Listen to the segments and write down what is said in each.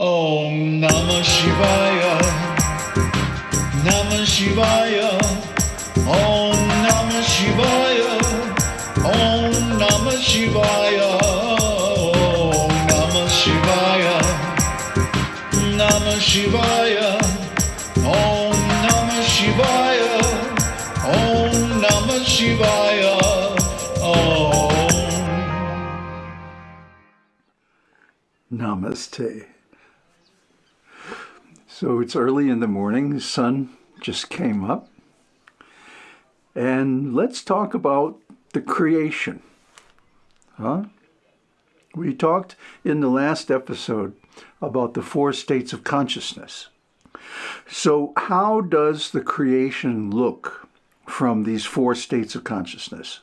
Om Namah Shivaya. Namah Shivaya. Om Namah Shivaya. Om Namah Shivaya. Om Namah Shivaya. Namah Shivaya. Om Namah Shivaya. Om Namah Shivaya. Om. Namaste. So it's early in the morning, the sun just came up. And let's talk about the creation. Huh? We talked in the last episode about the four states of consciousness. So, how does the creation look from these four states of consciousness?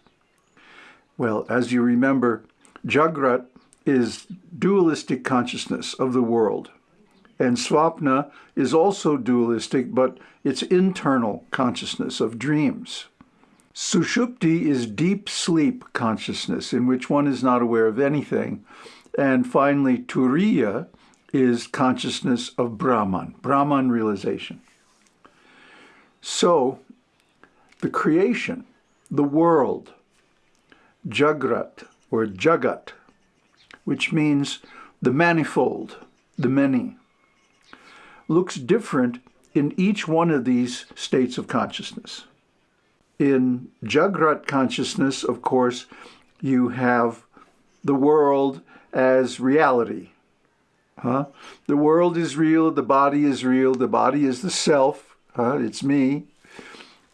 Well, as you remember, Jagrat is dualistic consciousness of the world. And Swapna is also dualistic, but it's internal consciousness of dreams. Sushupti is deep sleep consciousness, in which one is not aware of anything. And finally, Turiya is consciousness of Brahman, Brahman realization. So, the creation, the world, Jagrat or Jagat, which means the manifold, the many, looks different in each one of these states of consciousness. In Jagrat consciousness, of course, you have the world as reality. Huh? The world is real, the body is real, the body is the self, huh? it's me.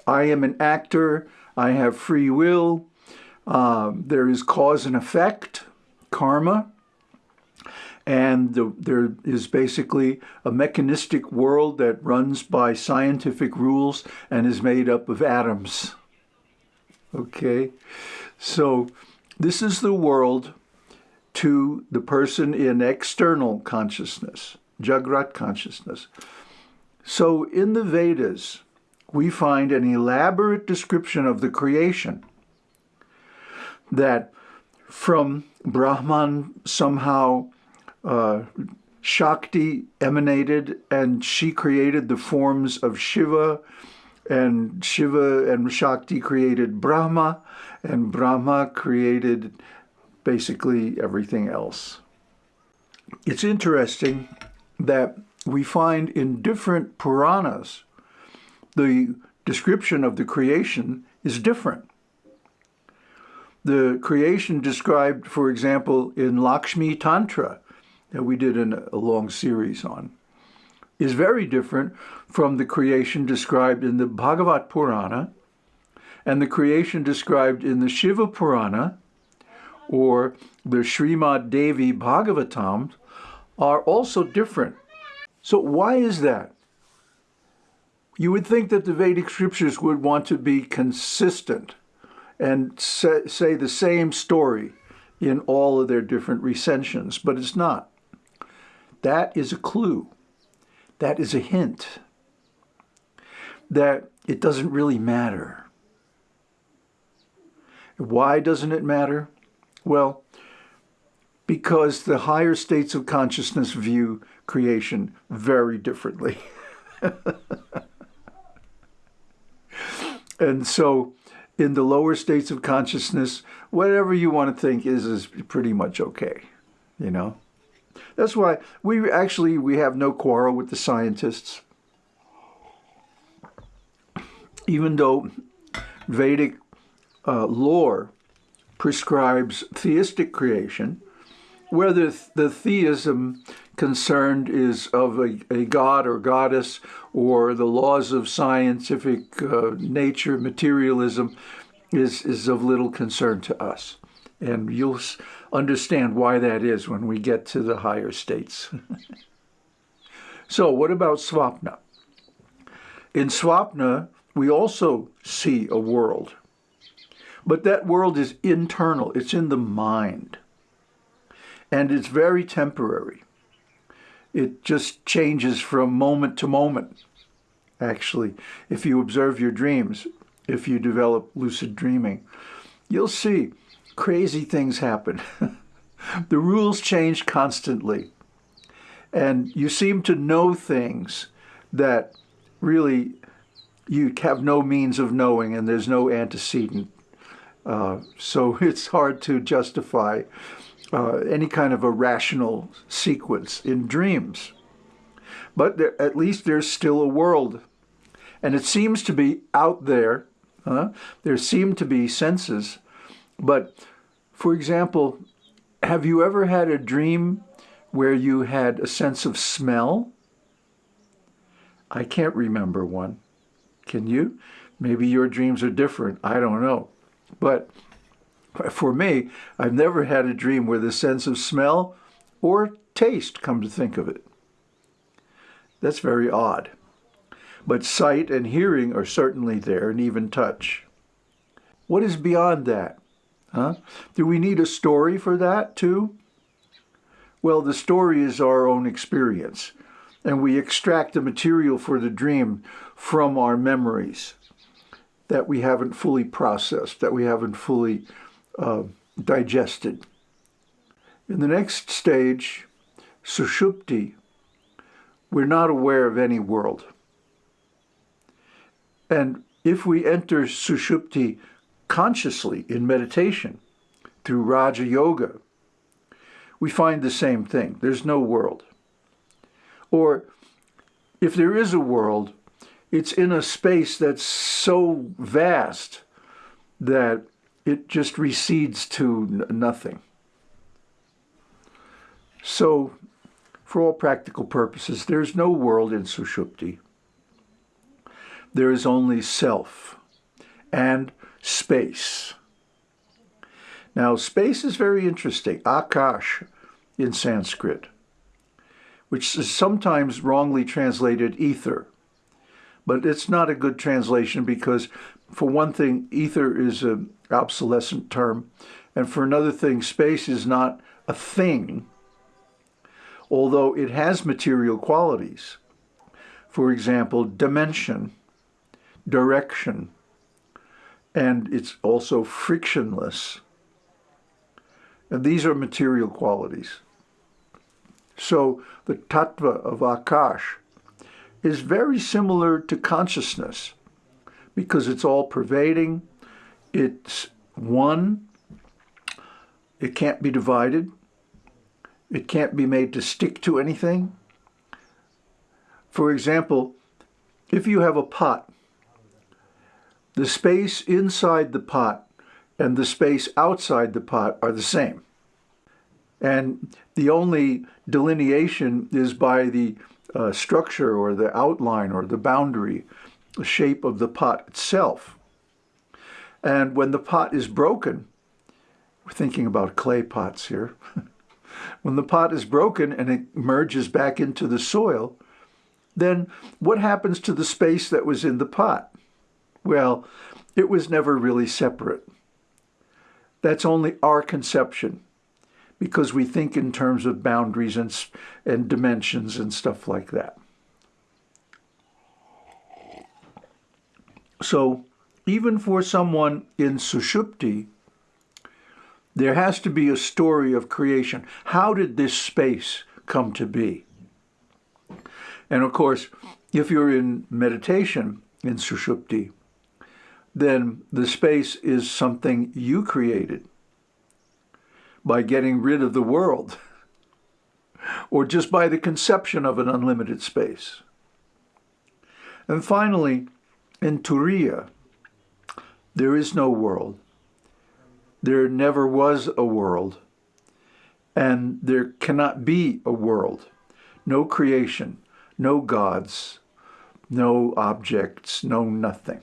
I am an actor, I have free will, um, there is cause and effect, karma, and the, there is basically a mechanistic world that runs by scientific rules and is made up of atoms. Okay, so this is the world to the person in external consciousness, Jagrat consciousness. So in the Vedas, we find an elaborate description of the creation that from Brahman somehow uh, Shakti emanated and she created the forms of Shiva and Shiva and Shakti created Brahma and Brahma created basically everything else. It's interesting that we find in different Puranas the description of the creation is different. The creation described, for example, in Lakshmi Tantra, that we did a long series on, is very different from the creation described in the Bhagavat Purana and the creation described in the Shiva Purana or the Srimad Devi Bhagavatam are also different. So why is that? You would think that the Vedic scriptures would want to be consistent and say the same story in all of their different recensions, but it's not. That is a clue. That is a hint that it doesn't really matter. Why doesn't it matter? Well, because the higher states of consciousness view creation very differently. and so in the lower states of consciousness, whatever you want to think is, is pretty much okay, you know? That's why we actually, we have no quarrel with the scientists. Even though Vedic uh, lore prescribes theistic creation, whether the theism concerned is of a, a, god or goddess or the laws of scientific uh, nature, materialism, is, is of little concern to us. And you'll understand why that is when we get to the higher states. so what about Swapna? In Swapna, we also see a world. But that world is internal. It's in the mind. And it's very temporary. It just changes from moment to moment, actually. If you observe your dreams, if you develop lucid dreaming, you'll see crazy things happen. the rules change constantly. and you seem to know things that really you have no means of knowing and there's no antecedent. Uh, so it's hard to justify uh, any kind of a rational sequence in dreams. But there, at least there's still a world. And it seems to be out there. Uh, there seem to be senses. But, for example, have you ever had a dream where you had a sense of smell? I can't remember one. Can you? Maybe your dreams are different. I don't know. But for me, I've never had a dream where the sense of smell or taste, come to think of it. That's very odd. But sight and hearing are certainly there, and even touch. What is beyond that? Huh? Do we need a story for that too? Well, the story is our own experience, and we extract the material for the dream from our memories that we haven't fully processed, that we haven't fully uh, digested. In the next stage, sushupti, we're not aware of any world. And if we enter sushupti consciously in meditation through Raja Yoga, we find the same thing. There's no world. Or if there is a world, it's in a space that's so vast that it just recedes to nothing. So, for all practical purposes, there's no world in Sushupti. There is only self and space. Now, space is very interesting. Akash in Sanskrit, which is sometimes wrongly translated ether. But it's not a good translation because, for one thing, ether is an obsolescent term. And for another thing, space is not a thing, although it has material qualities. For example, dimension, direction, and it's also frictionless. And these are material qualities. So the tattva of Akash is very similar to consciousness because it's all pervading, it's one, it can't be divided, it can't be made to stick to anything. For example, if you have a pot, the space inside the pot and the space outside the pot are the same. And the only delineation is by the uh, structure or the outline or the boundary, the shape of the pot itself. And when the pot is broken, we're thinking about clay pots here. when the pot is broken and it merges back into the soil, then what happens to the space that was in the pot? Well, it was never really separate. That's only our conception because we think in terms of boundaries and, and dimensions and stuff like that. So even for someone in Sushupti, there has to be a story of creation. How did this space come to be? And of course, if you're in meditation in Sushupti, then the space is something you created by getting rid of the world or just by the conception of an unlimited space. And finally, in Turiya, there is no world. There never was a world. And there cannot be a world. No creation, no gods, no objects, no nothing.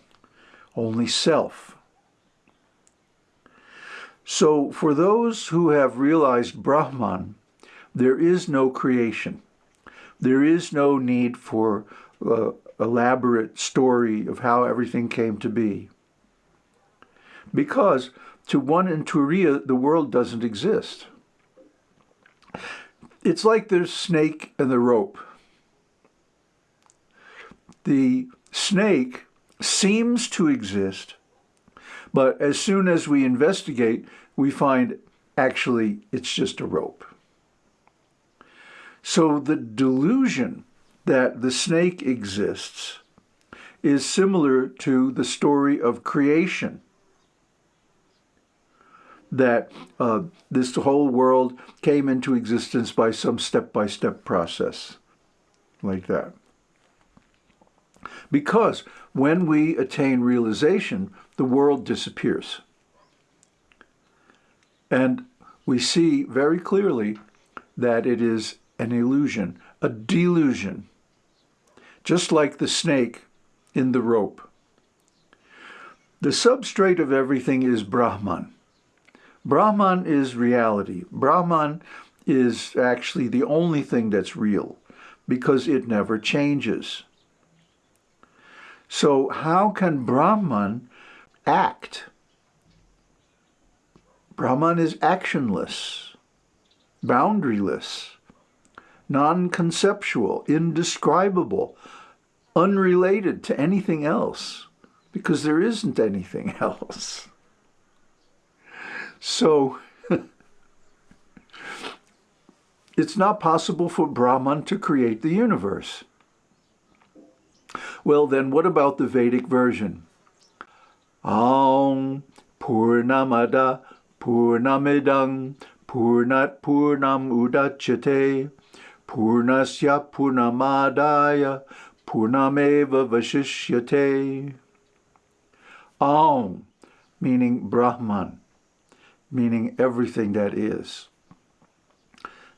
Only self. So for those who have realized Brahman, there is no creation. There is no need for uh, elaborate story of how everything came to be. Because to one in Turiya, the world doesn't exist. It's like there's snake and the rope. The snake seems to exist, but as soon as we investigate, we find actually it's just a rope. So the delusion that the snake exists is similar to the story of creation. That uh, this whole world came into existence by some step by step process, like that. Because when we attain realization, the world disappears. And we see very clearly that it is an illusion, a delusion, just like the snake in the rope. The substrate of everything is Brahman. Brahman is reality. Brahman is actually the only thing that's real because it never changes. So how can Brahman act? Brahman is actionless, boundaryless, non-conceptual, indescribable, unrelated to anything else, because there isn't anything else. So, it's not possible for Brahman to create the universe. Well, then what about the Vedic version? Aum Purnamada Purnamidang Purnat Purnam Udachyate Purnasya Purnamadaya Purnameva Vashishyate. Aum, meaning Brahman, meaning everything that is,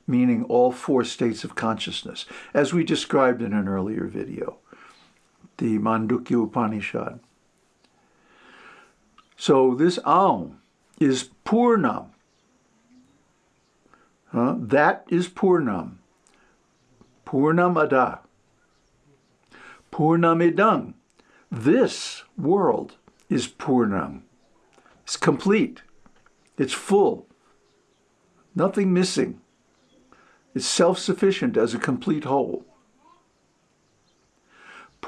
meaning all four states of consciousness, as we described in an earlier video, the Mandukya Upanishad. So this Aum is Purnam. That is Purnam. Purnam Ada. Purnamidang. This world is Purnam. It's complete. It's full. Nothing missing. It's self-sufficient as a complete whole.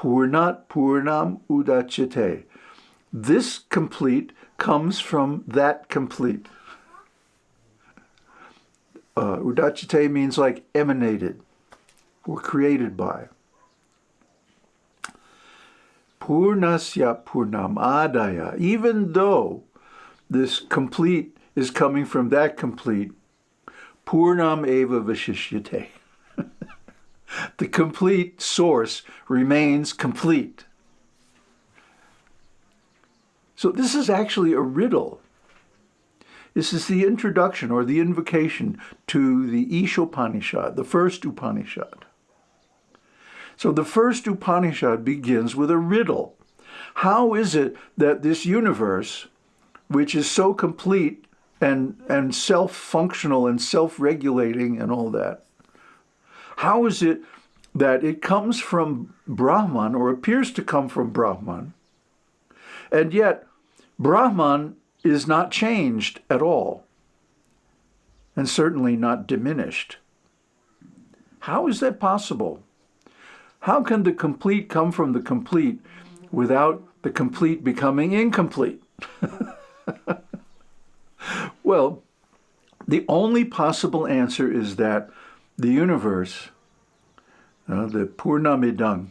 Purnat Purnam Udachite. This complete comes from that complete. Uh, udachite means like emanated or created by. Purnasya Purnam Adaya, even though this complete is coming from that complete, Purnam Eva Vishishyate. The complete source remains complete. So this is actually a riddle. This is the introduction or the invocation to the Ishopanishad, the first Upanishad. So the first Upanishad begins with a riddle. How is it that this universe, which is so complete and, and self-functional and self-regulating and all that, how is it that it comes from Brahman or appears to come from Brahman, and yet Brahman is not changed at all, and certainly not diminished. How is that possible? How can the complete come from the complete without the complete becoming incomplete? well, the only possible answer is that the universe, uh, the Purnamidang,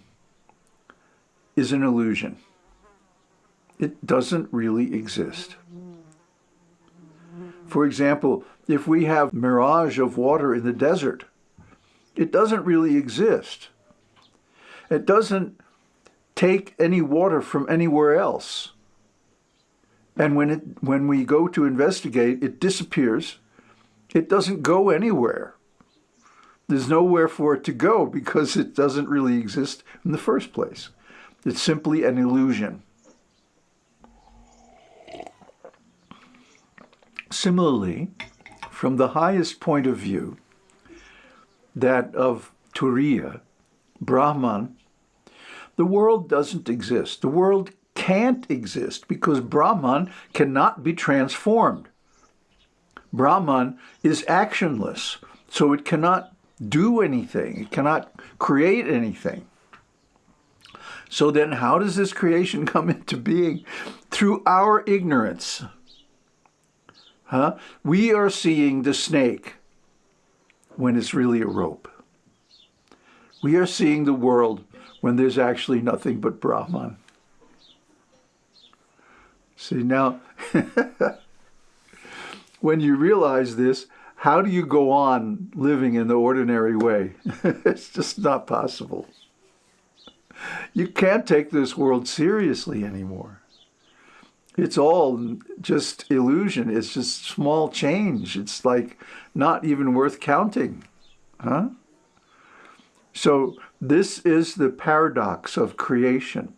is an illusion. It doesn't really exist. For example, if we have mirage of water in the desert, it doesn't really exist. It doesn't take any water from anywhere else. And when, it, when we go to investigate, it disappears. It doesn't go anywhere. There's nowhere for it to go because it doesn't really exist in the first place. It's simply an illusion. Similarly, from the highest point of view, that of Turiya, Brahman, the world doesn't exist. The world can't exist because Brahman cannot be transformed. Brahman is actionless, so it cannot do anything. It cannot create anything. So then how does this creation come into being? Through our ignorance. Huh? We are seeing the snake when it's really a rope. We are seeing the world when there's actually nothing but Brahman. See, now, when you realize this, how do you go on living in the ordinary way? it's just not possible. You can't take this world seriously anymore. It's all just illusion. It's just small change. It's like not even worth counting. Huh? So this is the paradox of creation,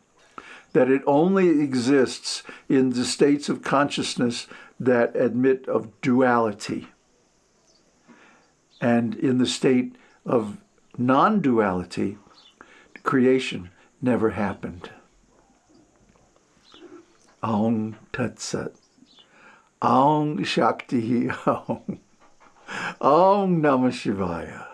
that it only exists in the states of consciousness that admit of duality. And in the state of non-duality, creation never happened. Aung Tat Sat. Aung Shakti Aung. Aung Namah Shivaya.